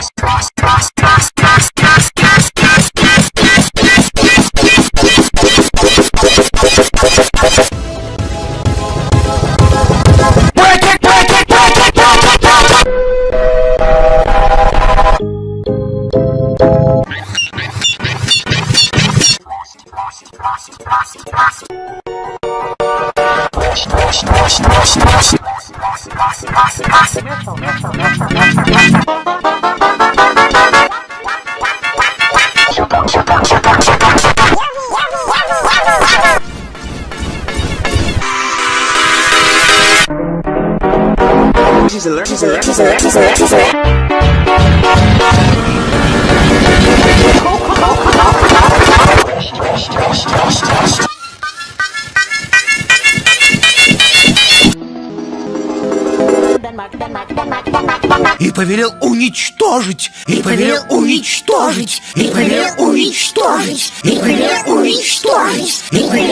Merci, merci, merci, merci, merci, И повелел уничтожить, и повелел уничтожить, и повелел Luiz Torres, Empreendedor Luiz Torres, Empreendedor